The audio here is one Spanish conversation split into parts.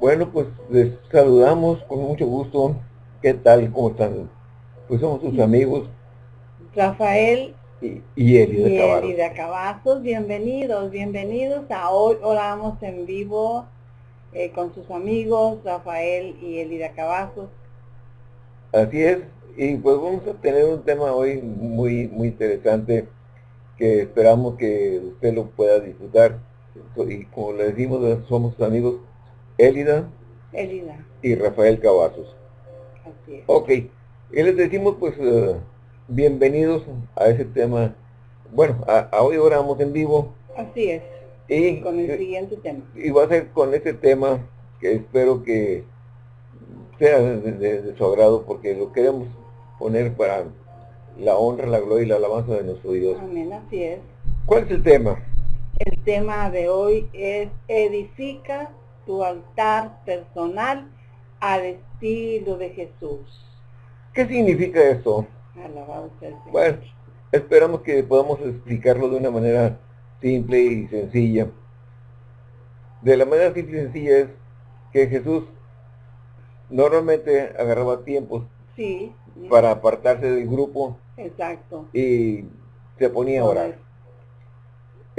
Bueno, pues les saludamos con mucho gusto. ¿Qué tal? ¿Cómo están? Pues somos sus amigos. Rafael y, y Eli de Eli de Cavazos. Bienvenidos, bienvenidos a hoy oramos en vivo eh, con sus amigos Rafael y Eli de Cavazos. Así es, y pues vamos a tener un tema hoy muy, muy interesante que esperamos que usted lo pueda disfrutar. Y como le decimos, somos amigos Elida, Elida. y Rafael Cavazos. Así es. Ok, y les decimos pues eh, bienvenidos a ese tema. Bueno, a, hoy oramos en vivo. Así es. Y con el siguiente tema. Y va a ser con ese tema que espero que sea de, su agrado porque lo queremos poner para la honra, la gloria y la alabanza de nuestro Dios. Amén, así es. ¿Cuál es el tema? El tema de hoy es edifica tu altar personal al estilo de Jesús. ¿Qué significa eso? Bueno, esperamos que podamos explicarlo de una manera simple y sencilla. De la manera simple y sencilla es que Jesús normalmente agarraba tiempos sí, para apartarse del grupo. Exacto. Y se ponía a orar.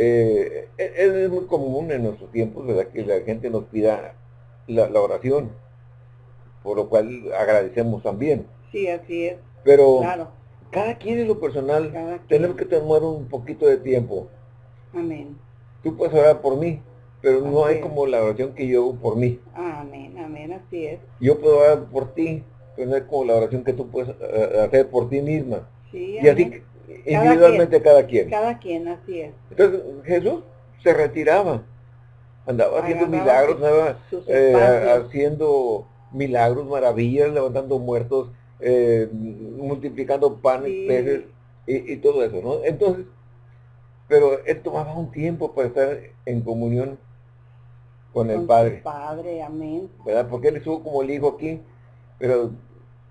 Eh, e, es, muy común en nuestros tiempos, ¿verdad? Que la gente nos pida la, oración, por lo cual agradecemos también. Sí, así es. Pero cada quien en lo personal tenemos que tomar un poquito de tiempo. Amén. Tú puedes orar por mí, pero no hay como la oración que yo hago por mí. Amén, amén, así es. Yo puedo orar por ti, pero no es como la oración que tú puedes eh, hacer por ti misma. Sí, y así individualmente cada quien. Cada quien, así es. Entonces Jesús se retiraba, andaba haciendo milagros, andaba eh, haciendo milagros, maravillas, levantando muertos, eh, multiplicando panes, peces y, y, todo eso, ¿no? Entonces, pero él tomaba un tiempo para estar en comunión con, el Padre. Padre, amén. ¿Verdad? Porque él estuvo como el Hijo aquí, pero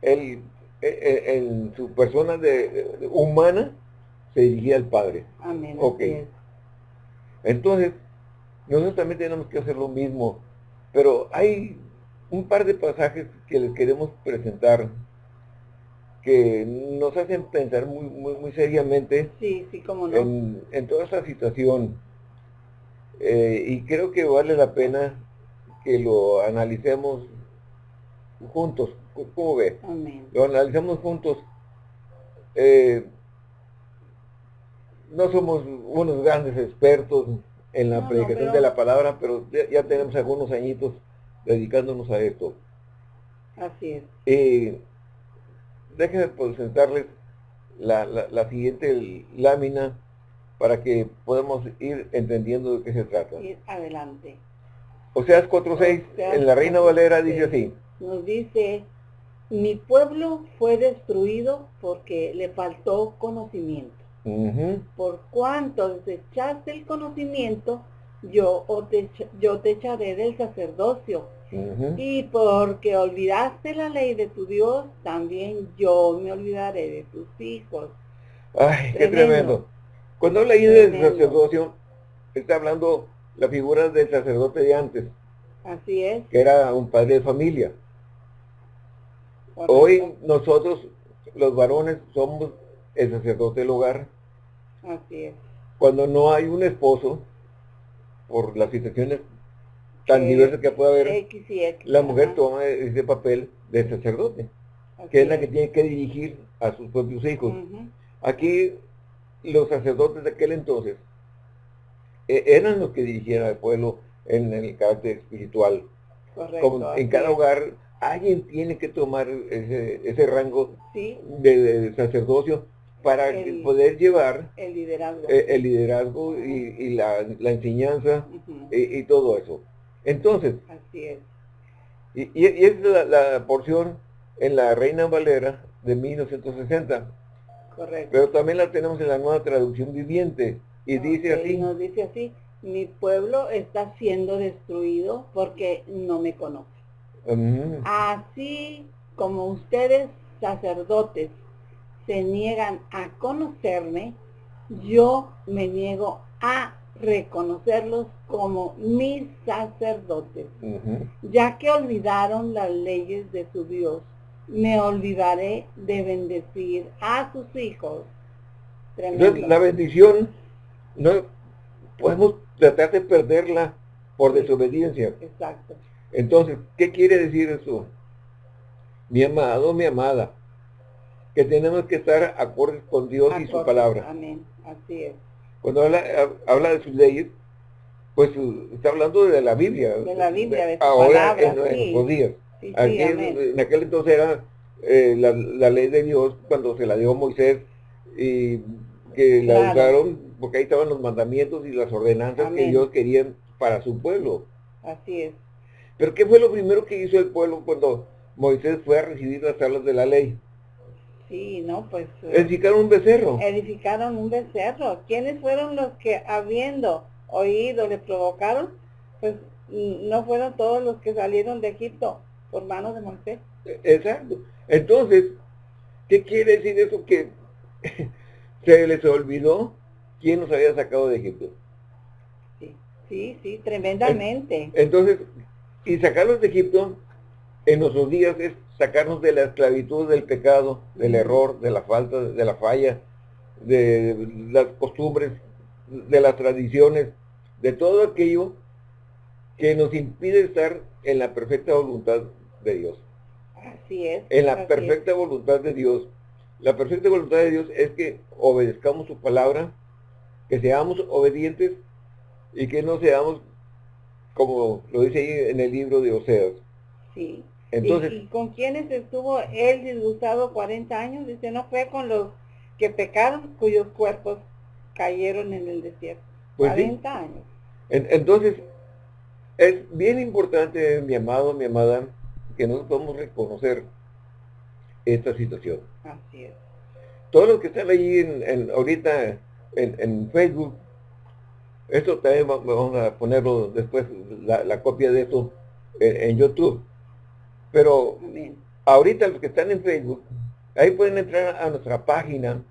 él, en su persona de, humana, se dirigía al Padre. Amén. Ok. Entonces, nosotros también tenemos que hacer lo mismo, pero hay un par de pasajes que les queremos presentar que nos hacen pensar muy, muy, muy seriamente sí, sí, no. en, toda esta situación. Eh, y creo que vale la pena que lo analicemos juntos. ¿Cómo ve? Lo analicemos juntos. Eh, no somos unos grandes expertos en la predicación de la palabra, pero ya, tenemos algunos añitos dedicándonos a esto. Así es. Eh, déjenme presentarles la, la, siguiente lámina para que podamos ir entendiendo de qué se trata. adelante. O sea, es 4.6, en la Reina Valera dice así. Nos dice, mi pueblo fue destruido porque le faltó conocimiento. Por cuanto desechaste el conocimiento, yo te, yo te echaré del sacerdocio y porque olvidaste la ley de tu Dios, también yo me olvidaré de tus hijos. Ay, qué tremendo. Cuando habla ahí del sacerdocio, está hablando la figura del sacerdote de antes. Así es. Que era un padre de familia. Hoy nosotros, los varones, somos el sacerdote del hogar. Así es. Cuando no hay un esposo, por las situaciones tan diversas que puede haber, la mujer toma ese papel de sacerdote, que es la que tiene que dirigir a sus propios hijos. Aquí los sacerdotes de aquel entonces e, eran los que dirigían al pueblo en, el carácter espiritual. Como en cada hogar alguien tiene que tomar ese, rango de, sacerdocio para poder llevar el liderazgo, eh, el liderazgo y, la, enseñanza y, todo eso. Entonces, Así es. Y, y, es la, porción en la Reina Valera de 1960. Correcto. Pero también la tenemos en la nueva traducción viviente. Y dice así. Nos dice así, mi pueblo está siendo destruido porque no me conoce. Así como ustedes, sacerdotes, se niegan a conocerme, yo me niego a reconocerlos como mis sacerdotes, ya que olvidaron las leyes de su Dios. Me olvidaré de bendecir a sus hijos. la bendición no podemos tratar de perderla por desobediencia. Exacto. Entonces, ¿qué quiere decir eso? Mi amado, mi amada, que tenemos que estar acordes con Dios y su palabra. Amén, así es. Cuando habla, habla de sus leyes, pues está hablando de la Biblia. De la Biblia, de, su ahora en, nuestros días. Aquí en, aquel entonces era eh, la, ley de Dios cuando se la dio Moisés y que la usaron porque ahí estaban los mandamientos y las ordenanzas que Dios quería para su pueblo. Así es. Pero ¿qué fue lo primero que hizo el pueblo cuando Moisés fue a recibir las tablas de la ley? Sí, no, pues... Eh, edificaron un becerro. Edificaron un becerro. ¿Quiénes fueron los que habiendo oído le provocaron? Pues no fueron todos los que salieron de Egipto por manos de Moisés. E, exacto. Entonces, ¿qué quiere decir eso? Que se les olvidó quién nos había sacado de Egipto. Sí, sí, sí, tremendamente. Entonces, y sacarlos de Egipto en nuestros días es sacarnos de la esclavitud del pecado, del error, de la falta, de la falla, de las costumbres, de las tradiciones, de todo aquello que nos impide estar en la perfecta voluntad de Dios. Así es. En la perfecta voluntad de Dios. La perfecta voluntad de Dios es que obedezcamos su palabra, que seamos obedientes y que no seamos, como lo dice ahí en el libro de Oseas. Sí. Entonces, ¿Y, con quienes estuvo él disgustado 40 años? Dice, no fue con los que pecaron, cuyos cuerpos cayeron en el desierto. 40 pues años. entonces, es bien importante, mi amado, mi amada, que nosotros podamos reconocer esta situación. Así es. Todos los que están ahí en, ahorita en, Facebook, esto también vamos a ponerlo después, la, copia de esto en, YouTube. Pero ahorita los que están en Facebook, ahí pueden entrar a nuestra página,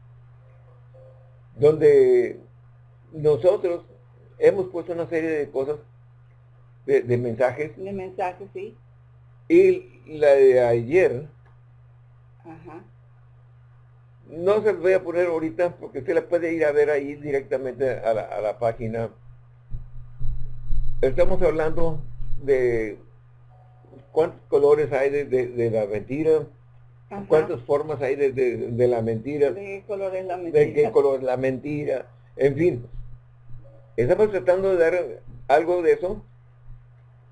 donde nosotros hemos puesto una serie de cosas, de, de mensajes. De mensajes, sí. Y la de ayer, Ajá. No se los voy a poner ahorita porque usted la puede ir a ver ahí directamente a la, página. Estamos hablando de cuántos colores hay de, la mentira, cuántas formas hay de, la mentira, de qué color es la mentira, de qué color es la mentira, en fin. Estamos tratando de dar algo de eso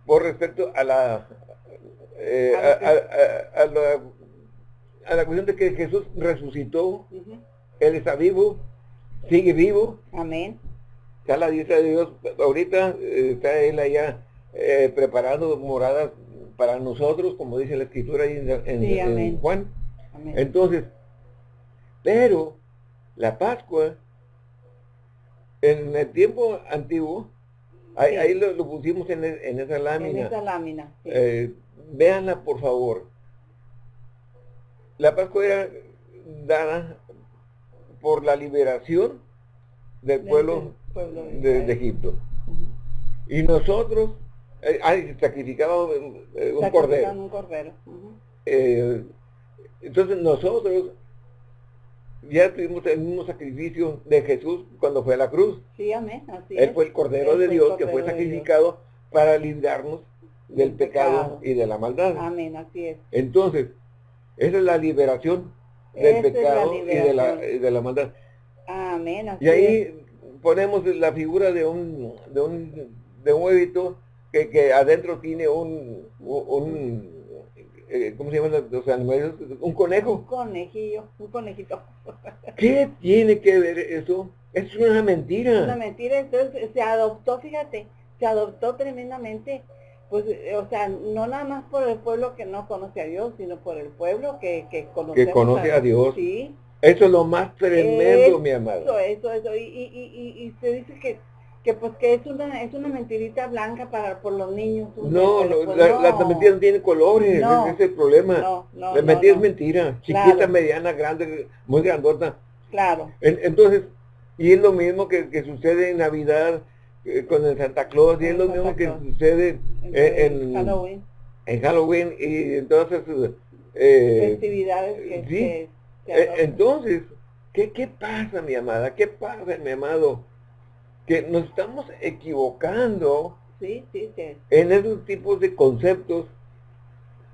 por respecto a la, eh, a, la a la cuestión de que Jesús resucitó, Él está vivo, sigue vivo. Amén. Está la diestra de Dios, ahorita eh, está Él allá eh, preparando moradas para nosotros, como dice la escritura ahí en, Juan. Entonces, pero la Pascua, en el tiempo antiguo, ahí, lo, pusimos en, esa lámina. En esa lámina. Eh, véanla por favor la Pascua era dada por la liberación del pueblo, de, Egipto. Y nosotros, eh, sacrificábamos eh, un cordero. Un cordero. Eh, entonces nosotros ya tuvimos el mismo sacrificio de Jesús cuando fue a la cruz. Sí, amén. Él fue el Cordero de Dios que fue sacrificado para librarnos del pecado, y de la maldad. Amén, así es. Entonces, esa es la liberación del pecado Y, de la, de la maldad. Amén. y ahí ponemos la figura de un, de un, de un huevito que, que adentro tiene un, un eh, ¿cómo se llaman los animales? Un conejo. Un conejillo, un conejito. ¿Qué tiene que ver eso? Es una mentira. Una mentira, entonces se adoptó, fíjate, se adoptó tremendamente pues, eh, o sea, no nada más por el pueblo que no conoce a Dios, sino por el pueblo que, que, que conoce a Dios. Sí. Eso es lo más tremendo, mi amado. Eso, eso, y, y, y, se dice que, que pues que es una, es una mentirita blanca para por los niños. No, no, la, mentira no tiene colores, ese es el problema. No, no, la mentira es mentira, chiquita, mediana, grande, muy grandota. Claro. entonces, y es lo mismo que, que sucede en Navidad, eh, con el Santa Claus y es lo mismo que sucede en, Halloween. En Halloween y entonces eh, festividades que, sí. Eh, entonces, ¿qué, ¿qué pasa mi amada? ¿Qué pasa mi amado? Que nos estamos equivocando sí, sí, en esos tipos de conceptos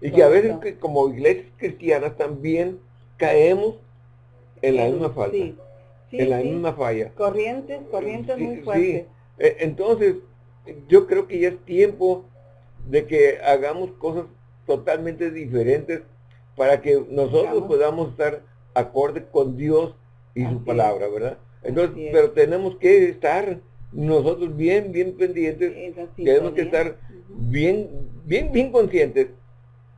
y que a veces que como iglesias cristianas también caemos en la misma falta, en la misma falla. Corrientes, corrientes muy fuertes. E, entonces, yo creo que ya es tiempo de que hagamos cosas totalmente diferentes para que nosotros podamos estar acorde con Dios y su palabra, ¿verdad? Entonces, pero tenemos que estar nosotros bien, bien pendientes, tenemos que estar bien, bien, bien conscientes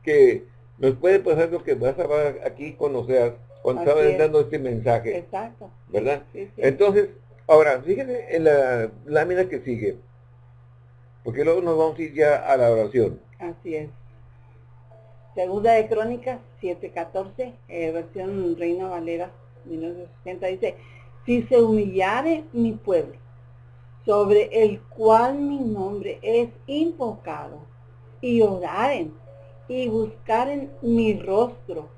que nos puede pasar lo que vas a ver aquí conocer cuando estaba dando este mensaje. Exacto. ¿Verdad? Entonces, ahora, fíjense en la lámina que sigue, porque luego nos vamos a ir ya a la oración. Así es. Segunda de Crónicas 7.14, eh, versión Reina Valera 1960, dice, si se humillare mi pueblo, sobre el cual mi nombre es invocado, y oraren, y buscaren mi rostro,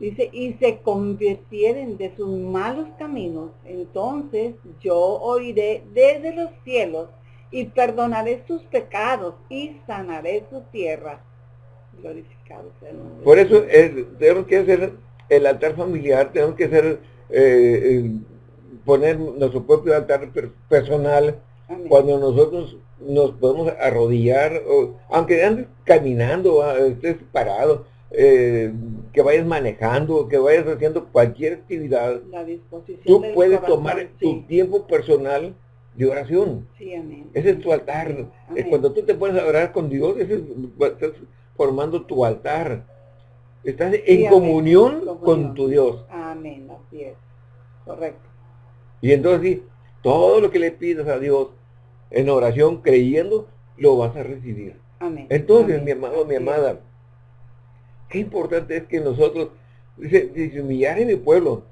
dice, y se convirtieren de sus malos caminos, entonces yo oiré desde los cielos, y perdonaré sus pecados, y sanaré su tierra. Glorificado Por eso tenemos que hacer el altar familiar, tenemos que hacer, eh, poner nuestro propio altar personal, cuando nosotros nos podemos arrodillar, o, aunque andes caminando, ah, estés parado, eh, que vayas manejando, que vayas haciendo cualquier actividad, tú puedes tomar tu tiempo personal de oración. Ese es tu altar. Cuando tú te pones a orar con Dios, ese es, formando tu altar. Estás en comunión, con tu Dios. Amén, así es. Correcto. Y entonces todo lo que le pidas a Dios en oración, creyendo, lo vas a recibir. Amén. Entonces, mi amado, mi amada, qué importante es que nosotros, dice, humillar en mi pueblo,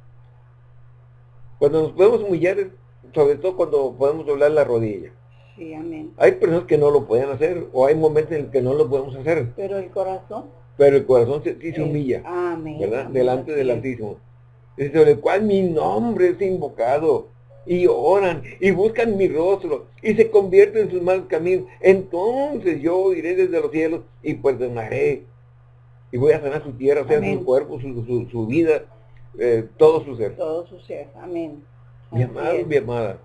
cuando nos podemos humillar, sobre todo cuando podemos doblar la rodilla. Hay personas que no lo pueden hacer o hay momentos en que no lo podemos hacer. Pero el corazón. Pero el corazón se, se humilla. ¿Verdad? Delante del Altísimo. Sobre el cual mi nombre es invocado. Y oran y buscan mi rostro y se convierten en sus malos caminos. Entonces yo iré desde los cielos y perdonaré. Y voy a sanar su tierra, sea su cuerpo, su, su, vida, eh, todo su ser. Todo su ser. Amén. Mi amado, mi amada.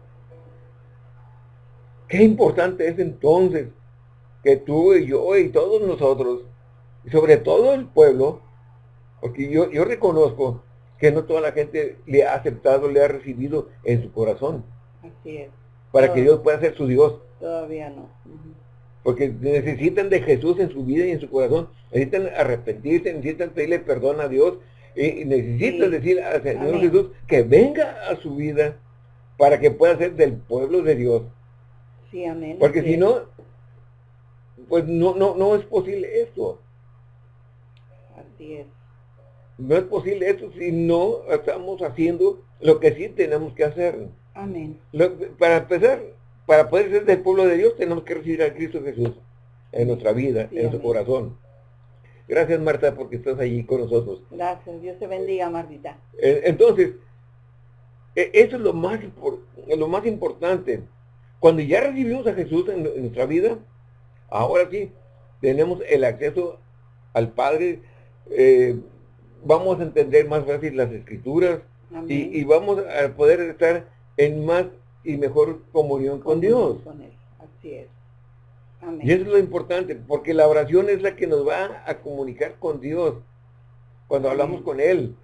Qué importante es entonces que tú y yo y todos nosotros, y sobre todo el pueblo, porque yo, yo reconozco que no toda la gente le ha aceptado, le ha recibido en su corazón. Así es. Para que Dios pueda ser su Dios. Todavía no. Porque necesitan de Jesús en su vida y en su corazón. Necesitan arrepentirse, necesitan pedirle perdón a Dios. Y, necesitan decir al Señor Jesús que venga a su vida para que pueda ser del pueblo de Dios. Porque si no, pues no, no, no es posible esto. Así es. No es posible esto si no estamos haciendo lo que sí tenemos que hacer. Amén. para empezar, para poder ser del pueblo de Dios, tenemos que recibir a Cristo Jesús en nuestra vida, en nuestro corazón. Gracias, Marta, porque estás allí con nosotros. Gracias. Dios te bendiga, Martita. Eh, entonces, e, eso es lo más, lo más importante. Cuando ya recibimos a Jesús en, nuestra vida, ahora sí, tenemos el acceso al Padre, eh, vamos a entender más fácil las escrituras y, vamos a poder estar en más y mejor comunión con, Dios. Así es. Y eso es lo importante, porque la oración es la que nos va a comunicar con Dios. Cuando hablamos con Él,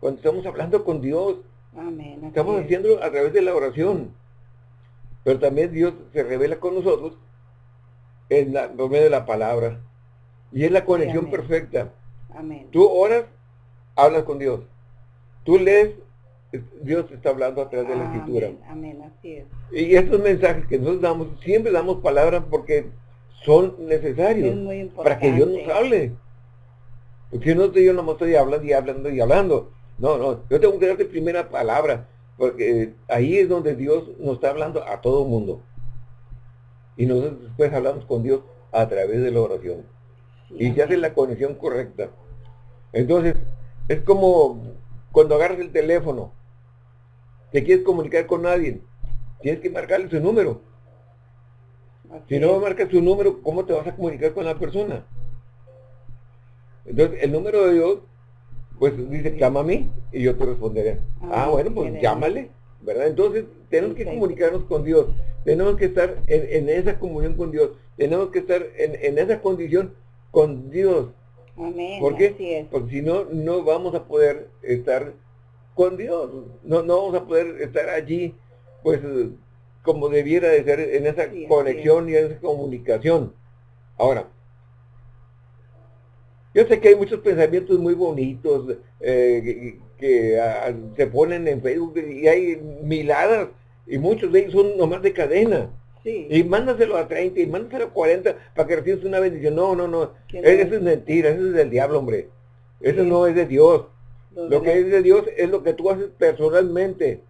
cuando estamos hablando con Dios, estamos haciéndolo a través de la oración. Pero también Dios se revela con nosotros en la, por medio de la palabra. Y es la conexión perfecta. Amén. Tú oras, hablas con Dios. Tú lees, Dios está hablando a través de la escritura. Amén, así es. Y estos mensajes que nosotros damos, siempre damos palabras porque son necesarios para que Dios nos hable. Porque no yo no estoy hablando y hablando y hablando. No, no, yo tengo que darte primera palabra. Porque ahí es donde Dios nos está hablando a todo mundo. Y nosotros después hablamos con Dios a través de la oración. y se hace la conexión correcta. Entonces, es como cuando agarras el teléfono, te quieres comunicar con alguien, tienes que marcarle su número. si no marcas su número, ¿cómo te vas a comunicar con la persona? Entonces, el número de Dios, pues dice, llama a mí y yo te responderé. Ah, ah bueno, pues llámale, ¿verdad? Entonces, tenemos que comunicarnos con Dios, tenemos que estar en, esa comunión con Dios, tenemos que estar en, esa condición con Dios. Amén. ¿Por qué? Porque si no, no vamos a poder estar con Dios, no, no vamos a poder estar allí, pues, como debiera de ser en esa conexión y en esa comunicación. Ahora, yo sé que hay muchos pensamientos muy bonitos eh, que, ah, se ponen en Facebook y hay miladas y muchos de ellos son nomás de cadena. Y mándaselo a 30 y mándaselo a 40 para que recibas una bendición. No, no, no. Eso es mentira, eso es del diablo, hombre. Eso no es de Dios. Lo que es de Dios es lo que tú haces personalmente.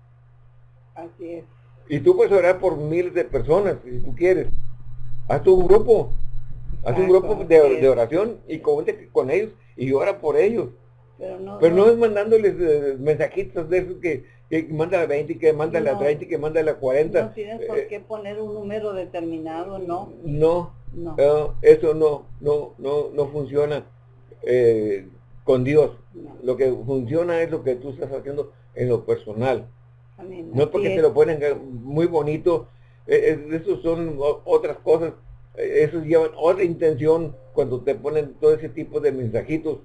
Así es. Y tú puedes orar por miles de personas, si tú quieres. Haz tu grupo Haz un grupo de, oración y comente con ellos y ora por ellos. Pero no, es mandándoles eh, mensajitos de esos que, que manda la 20, que manda la 30, que manda la 40. No tienes por eh, qué poner un número determinado, ¿no? No, no. Eh, eso no, no, no, no funciona con Dios. Lo que funciona es lo que tú estás haciendo en lo personal. No porque te lo ponen muy bonito, eso son otras cosas eso lleva otra intención cuando te ponen todo ese tipo de mensajitos.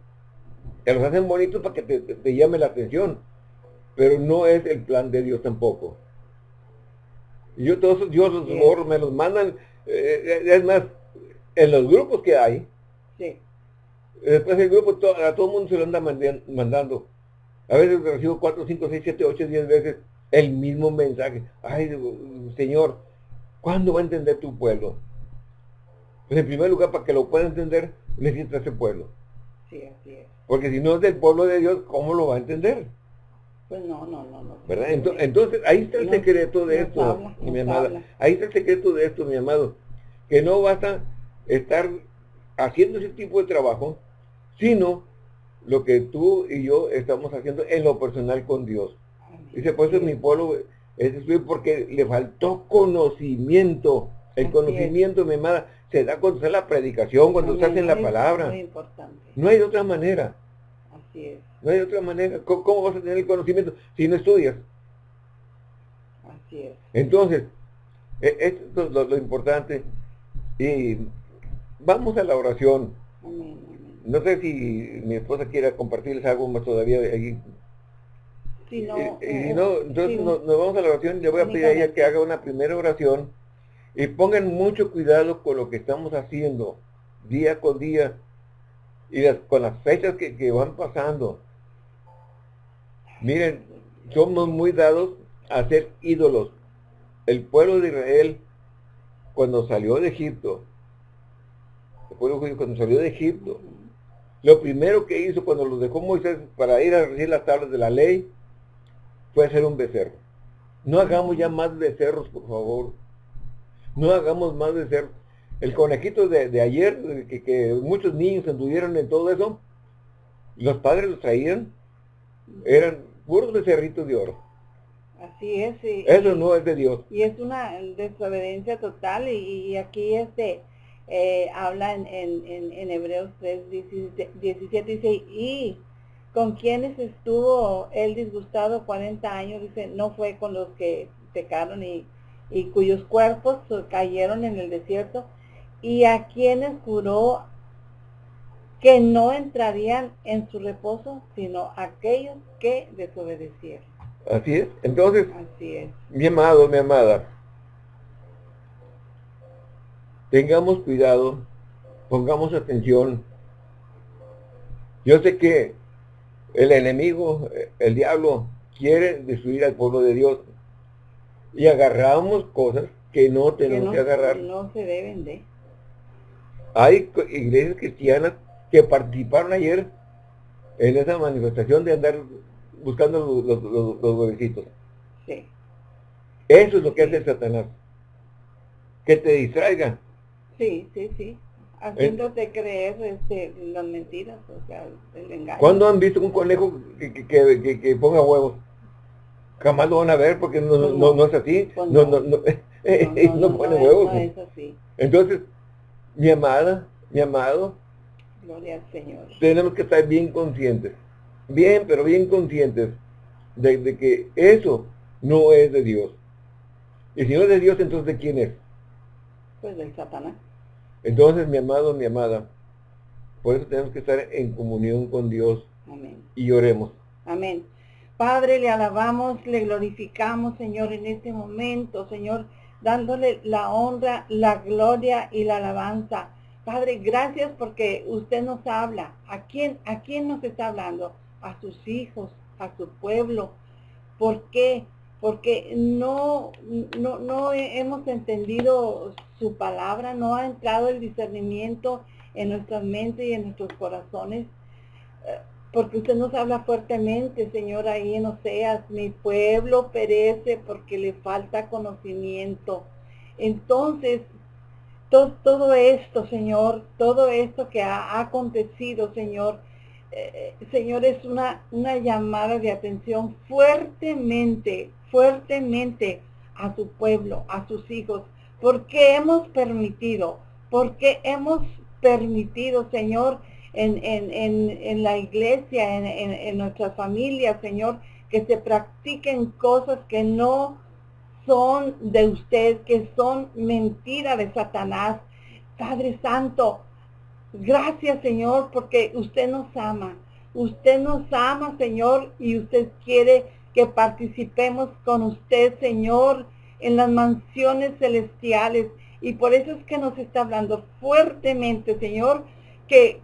Te los hacen bonitos para que te, llame la atención, pero no es el plan de Dios tampoco. Yo todos los me los mandan, eh, es más, en los grupos que hay, después el grupo a todo el mundo se lo anda mandando. A veces recibo 4, 5, 6, 7, 8, 10 veces el mismo mensaje. Ay, Señor, ¿cuándo va a entender tu pueblo? Pues en primer lugar, para que lo pueda entender, necesita ese pueblo. Sí, así es. Porque si no es del pueblo de Dios, ¿cómo lo va a entender? Pues no, no, no. no ¿Verdad? Entonces, ahí está el secreto de esto, mi amada. Ahí está el secreto de esto, mi amado. Que no basta estar haciendo ese tipo de trabajo, sino lo que tú y yo estamos haciendo en lo personal con Dios. Dice, pues mi pueblo es porque le faltó conocimiento. El conocimiento, mi amada, se da cuando está la predicación, cuando estás en la palabra. No hay otra manera. Así es. No hay otra manera. ¿Cómo, vas a tener el conocimiento si no estudias? Así es. Entonces, e, esto es lo, importante. Y vamos a la oración. No sé si mi esposa quiera compartirles algo más todavía de ahí. Si no, y, no, entonces nos, vamos a la oración. Le voy a pedir a ella que haga una primera oración y pongan mucho cuidado con lo que estamos haciendo día con día y con las fechas que, van pasando. Miren, somos muy dados a ser ídolos. El pueblo de Israel, cuando salió de Egipto, el pueblo judío cuando salió de Egipto, lo primero que hizo cuando los dejó Moisés para ir a recibir las tablas de la ley, fue hacer un becerro. No hagamos ya más becerros, por favor no hagamos más de ser el conejito de, ayer, que, muchos niños anduvieron en todo eso, los padres los traían, eran puros becerritos de oro. Así es. Y, eso no es de Dios. Y es una desobediencia total y, aquí este eh, habla en, en, Hebreos 3, 17, dice, y con quienes estuvo él disgustado 40 años, dice, no fue con los que pecaron y y cuyos cuerpos cayeron en el desierto, y a quienes juró que no entrarían en su reposo, sino aquellos que desobedecieron. Así es. Entonces, Así es. mi amado, mi amada, tengamos cuidado, pongamos atención. Yo sé que el enemigo, el diablo, quiere destruir al pueblo de Dios y agarramos cosas que no tenemos que, agarrar. No se deben de. Hay iglesias cristianas que participaron ayer en esa manifestación de andar buscando los, los, huevecitos. Sí. Eso es lo que hace Satanás. que te distraiga. Sí, sí, sí. Haciéndote creer este, las mentiras, o sea, el engaño. ¿Cuándo han visto un conejo que, que, que, ponga huevos? Jamás lo van a ver porque no, pues no, no, es así. Pues no, no, no, no, pone huevos. Es así. Entonces, mi amada, mi amado, Gloria al Señor. tenemos que estar bien conscientes, bien, pero bien conscientes de, de que eso no es de Dios. Y si no es de Dios, entonces ¿de quién es? Pues del Satanás. Entonces, mi amado, mi amada, por eso tenemos que estar en comunión con Dios. Amén. Y oremos. Amén. Padre, le alabamos, le glorificamos, Señor, en este momento, Señor, dándole la honra, la gloria y la alabanza. Padre, gracias porque usted nos habla. ¿A quién, ¿A quién nos está hablando? A sus hijos, a su pueblo. ¿Por qué? Porque no, no, no hemos entendido su palabra, no ha entrado el discernimiento en nuestras mentes y en nuestros corazones, eh, porque usted nos habla fuertemente, Señor, ahí en Oseas, mi pueblo perece porque le falta conocimiento. Entonces, todo, esto, Señor, todo esto que ha, acontecido, Señor, eh, eh, Señor, es una, una llamada de atención fuertemente fuertemente a su pueblo, a sus hijos, porque hemos permitido, porque hemos permitido, Señor, en, en, la iglesia, en, en nuestras familias, Señor, que se practiquen cosas que no son de usted, que son mentira de Satanás. Padre Santo, gracias Señor, porque usted nos ama. Usted nos ama, Señor, y usted quiere que participemos con usted, Señor, en las mansiones celestiales. Y por eso es que nos está hablando fuertemente, Señor, que,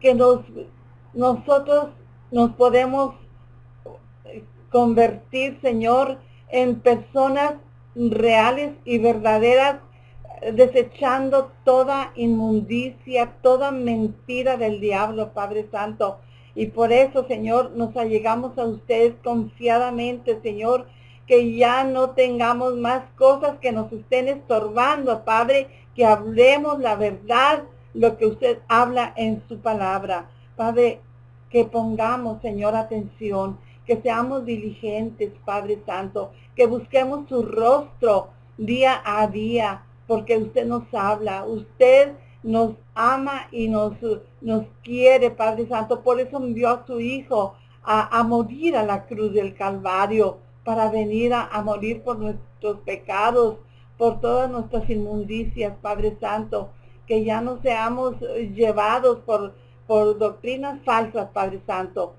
que nos, nosotros nos podemos convertir, Señor, en personas reales y verdaderas, desechando toda inmundicia, toda mentira del diablo, Padre Santo. Y por eso, Señor, nos allegamos a ustedes confiadamente, Señor, que ya no tengamos más cosas que nos estén estorbando, Padre, que hablemos la verdad, lo que usted habla en su palabra. Padre, que pongamos, Señor, atención, que seamos diligentes, Padre Santo, que busquemos su rostro día a día, porque usted nos habla, usted nos ama y nos, nos quiere, Padre Santo. Por eso envió a su Hijo a, morir a la cruz del Calvario, para venir a, morir por nuestros pecados, por todas nuestras inmundicias, Padre Santo. Que ya no seamos llevados por, por doctrinas falsas, Padre Santo.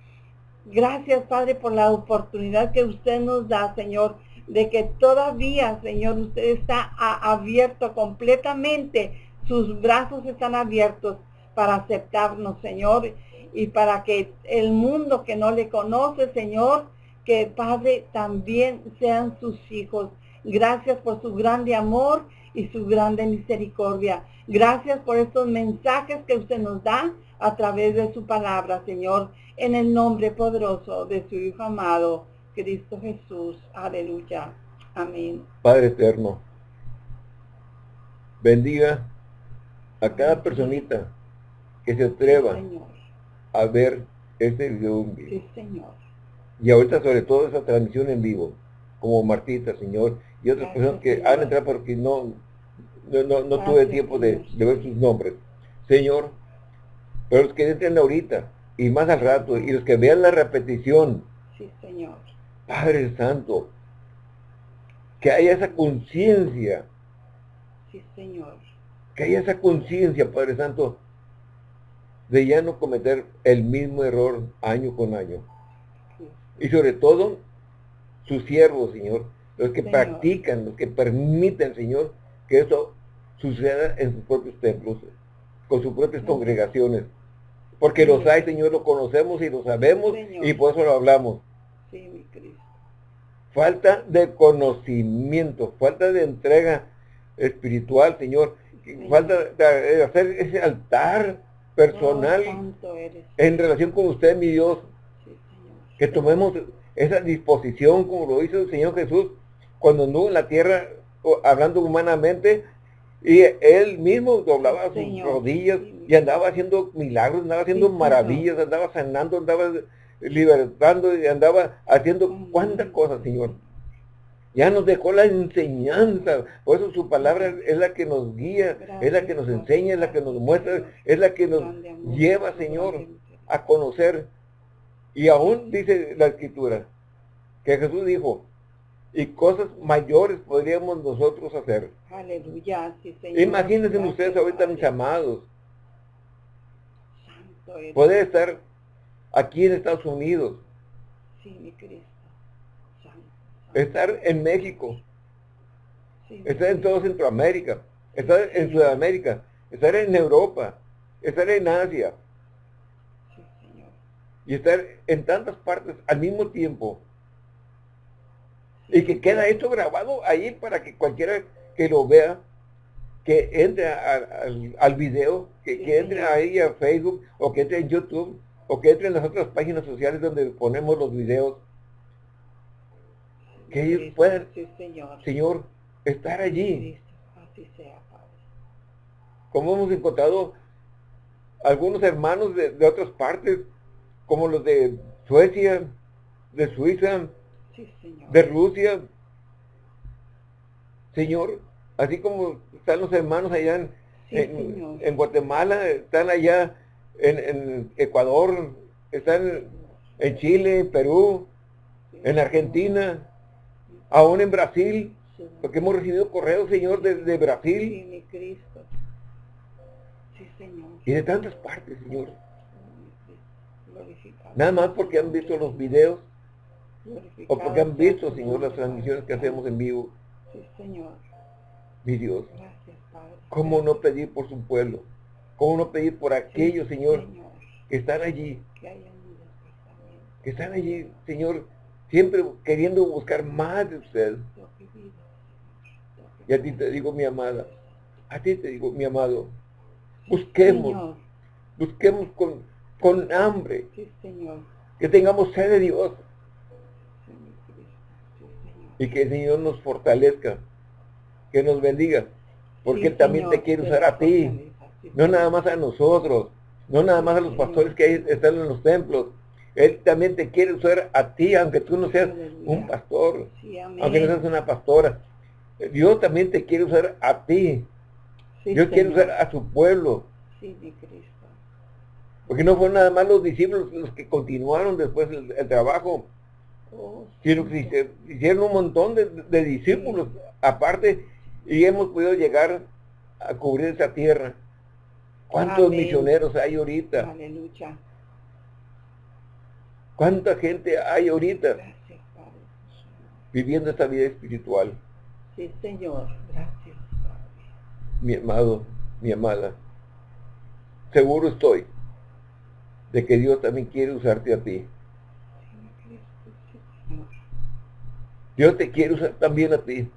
Gracias, Padre, por la oportunidad que usted nos da, Señor, de que todavía, Señor, usted está abierto completamente sus brazos están abiertos para aceptarnos, Señor, y para que el mundo que no le conoce, Señor, que Padre también sean sus hijos. Gracias por su grande amor y su grande misericordia. Gracias por estos mensajes que usted nos da a través de su palabra, Señor, en el nombre poderoso de su Hijo amado, Cristo Jesús. Aleluya. Amén. Padre eterno, bendiga a cada personita que se atreva a ver este video en vivo. Y ahorita sobre todo esa transmisión en vivo, como Martita, Señor, y otras personas que han entrado porque no, no, no, tuve tiempo de, ver sus nombres. Señor, pero los que entren ahorita y más al rato, y los que vean la repetición. Sí, Señor. Padre Santo, que haya esa conciencia. Sí, Señor que haya esa conciencia, Padre Santo, de ya no cometer el mismo error año con año. Y sobre todo, sus siervos, Señor, los que practican, los que permiten, Señor, que eso suceda en sus propios templos, con sus propias congregaciones. Porque los hay, Señor, lo conocemos y lo sabemos y por eso lo hablamos. Sí, mi Cristo. Falta de conocimiento, falta de entrega espiritual, Señor. Falta hacer ese altar personal oh, en relación con usted, mi Dios. que tomemos esa disposición como lo hizo el Señor Jesús cuando anduvo en la tierra hablando humanamente Y él mismo doblaba sus rodillas y andaba haciendo milagros, andaba haciendo maravillas, andaba sanando, andaba libertando y andaba haciendo cuántas cosas, Señor. Ya nos dejó la enseñanza, por eso su palabra es la que nos guía, es la que nos enseña, es la que nos muestra, es la que nos lleva, Señor, a conocer. Y aún dice la escritura, que Jesús dijo, y cosas mayores podríamos nosotros hacer. Aleluya, Imagínense ustedes ahorita, mis amados, poder estar aquí en Estados Unidos. Sí, mi Cristo. Estar en México. estar en todo Centroamérica. Estar en Sudamérica. Estar en Europa. Estar en Asia. Y estar en tantas partes al mismo tiempo y que queda esto grabado ahí para que cualquiera que lo vea, que entre al, video, que, entre ahí a Facebook, o que entre en YouTube, o que entre en las otras páginas sociales donde ponemos los videos, que ellos puedan, señor. estar allí. Como hemos encontrado algunos hermanos de, de otras partes, como los de Suecia, de Suiza, de Rusia. Señor, así como están los hermanos allá en, Guatemala, están allá en, Ecuador, están en Chile, Perú, en Argentina, aún en Brasil, porque hemos recibido correos, Señor, desde Brasil. Y de tantas partes, Señor. Nada más porque han visto los videos o porque han visto, Señor, las transmisiones que hacemos en vivo. Sí, Señor. Mi Dios. ¿Cómo no pedir por su pueblo? ¿Cómo no pedir por aquellos, señor, que están allí? Que están allí, Señor, siempre queriendo buscar más de usted. Y a ti te digo, mi amada, a ti te digo, mi amado, busquemos, busquemos con, con hambre, que tengamos sed de Dios, y que el Señor. Nos fortalezca, que nos bendiga, porque Él también te quiere usar a ti, no nada más a nosotros, no nada más a los pastores que están en los templos, Él también te quiere usar a ti, aunque tú no seas un pastor, aunque no seas una pastora. Dios también te quiere usar a ti. Dios quiere usar a su pueblo. Porque no fueron nada más los discípulos los que continuaron después el trabajo, hicieron un montón de, discípulos aparte y hemos podido llegar a cubrir esa tierra. ¿Cuántos misioneros hay ahorita? Aleluya. ¿Cuánta gente hay ahorita viviendo esta vida espiritual? Sí, Señor. Gracias, Mi amado, mi amada, seguro estoy de que Dios también quiere usarte a ti. Dios te quiere usar también a ti.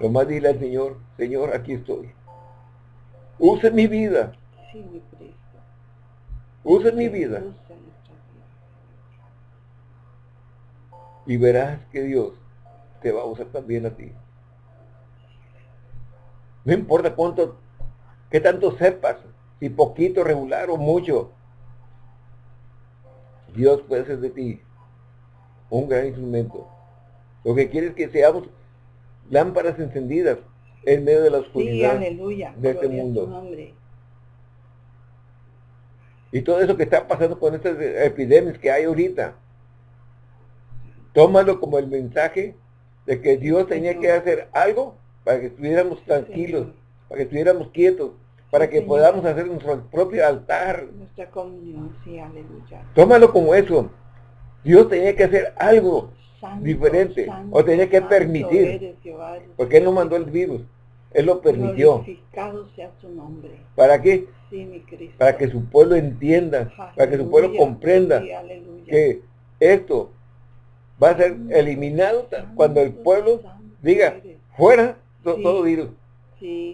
Lo más dile al Señor, Señor, aquí estoy. Use mi vida. Use mi vida. Y verás que Dios te va a usar también a ti. No importa cuánto, qué tanto sepas, si poquito, regular o mucho. Dios puede ser de ti un gran instrumento lo que quiere es que seamos lámparas encendidas en medio de la oscuridad de este mundo. Y todo eso que está pasando con estas epidemias que hay ahorita, tómalo como el mensaje de que Dios tenía que hacer algo para que estuviéramos tranquilos, para que estuviéramos quietos, para que podamos hacer nuestro propio altar. Nuestra comunión, sí, aleluya. Tómalo como eso. Dios tenía que hacer algo diferente. o tenía que permitir. porque Él no mandó el virus. Él lo permitió. Sea su nombre. ¿Para qué? Para que su pueblo entienda, para que su pueblo comprenda que esto va a ser eliminado cuando el pueblo diga, fuera todo virus,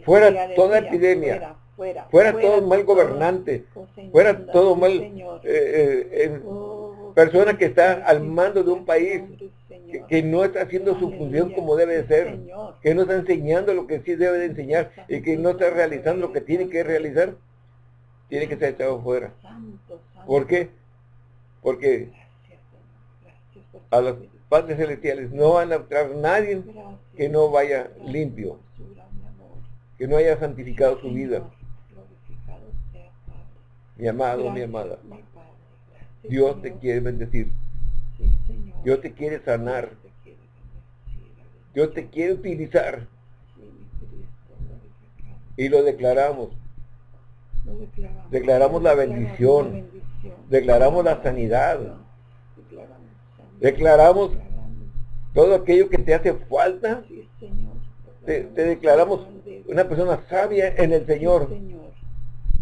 fuera toda epidemia, fuera, todo mal gobernante, fuera todo mal eh, eh, oh, persona que está al mando de un país, que, no está haciendo su función como debe ser, que no está enseñando lo que sí debe de enseñar y que no está realizando lo que tiene que realizar, tiene que ser echado fuera. ¿Por qué? Porque a los padres celestiales no van a entrar nadie que no vaya limpio, que no haya santificado su vida. Mi amado, mi amada, Dios te quiere bendecir. Dios te quiere sanar. Dios te quiere utilizar. Y lo declaramos. Declaramos la bendición. Declaramos la sanidad. Declaramos todo aquello que te hace falta. Te, declaramos una persona sabia en el Señor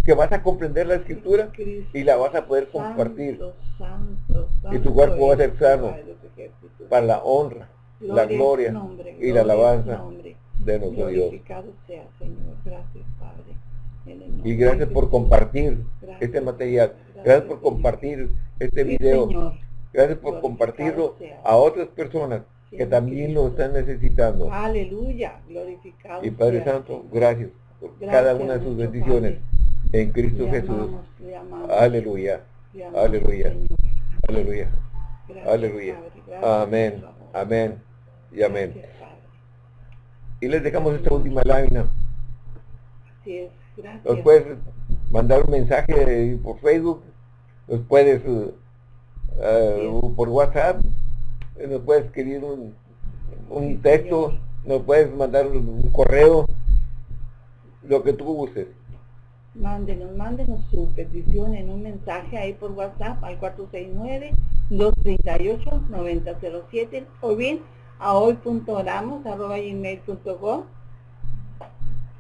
que vas a comprender la escritura y la vas a poder compartir. Y tu cuerpo va a ser sano para la honra, la gloria y la alabanza de nuestro Dios. Y gracias por compartir este material. Gracias por compartir este video. Gracias por compartirlo a otras personas que también lo están necesitando. Aleluya, glorificado. Y Padre Santo, gracias por cada una de sus bendiciones en Cristo Jesús. Aleluya. Aleluya. Aleluya. Aleluya. Amén. Amén. Y amén. Y les dejamos esta última lámina. Así es. Gracias. Nos puedes mandar un mensaje por Facebook. Nos puedes uh, por WhatsApp. Nos puedes escribir un, un texto. Nos puedes mandar un correo. Lo que tú gustes mándenos, mándenos su petición en un mensaje ahí por WhatsApp al 469-238-9007 o bien a hoy.oramos.gmail.com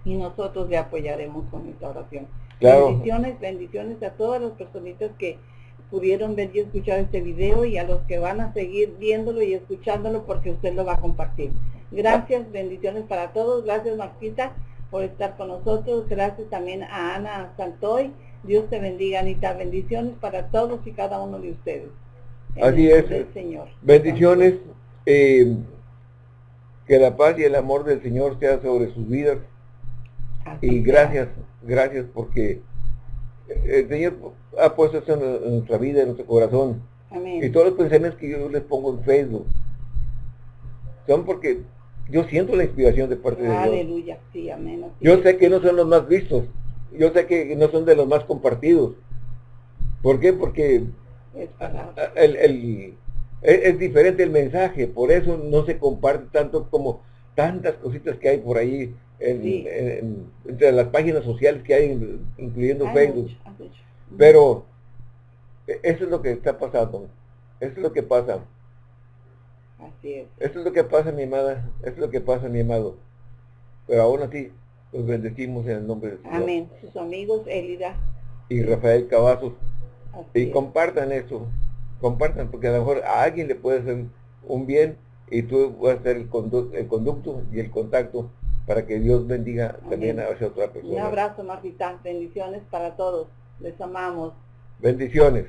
y nosotros le apoyaremos con esta oración. Bendiciones, bendiciones a todas las personitas que pudieron ver y escuchar este video y a los que van a seguir viéndolo y escuchándolo porque usted lo va a compartir. Gracias, bendiciones para todos. Gracias, Marquita por estar con nosotros. Gracias también a Ana Santoy. Dios te bendiga, Anita. Bendiciones para todos y cada uno de ustedes. Así es. Señor. Bendiciones. Eh, que la paz y el amor del Señor sea sobre sus vidas. y gracias, gracias porque el Señor ha puesto eso en nuestra vida, en nuestro corazón. Y todos los pensamientos que yo les pongo en Facebook son porque yo siento la inspiración de parte de Dios. Aleluya, sí, amén. Yo sé que no son los más vistos, yo sé que no son de los más compartidos. ¿Por qué? Porque el, es, diferente el mensaje, por eso no se comparte tanto como tantas cositas que hay por ahí entre las páginas sociales que hay, incluyendo Facebook. Pero e, eso es lo que está pasando, eso es lo que pasa. Así es. Esto es lo que pasa, mi amada, esto es lo que pasa, mi amado. Pero aún así, los bendecimos en el nombre de Dios. Amén. Sus amigos Elida. Y Rafael Cavazos. y compartan eso, compartan, porque a lo mejor a alguien le puede hacer un bien y tú vas a ser el, conducto y el contacto para que Dios bendiga también a esa otra persona. Un abrazo, Martita. Bendiciones para todos. Les amamos. Bendiciones.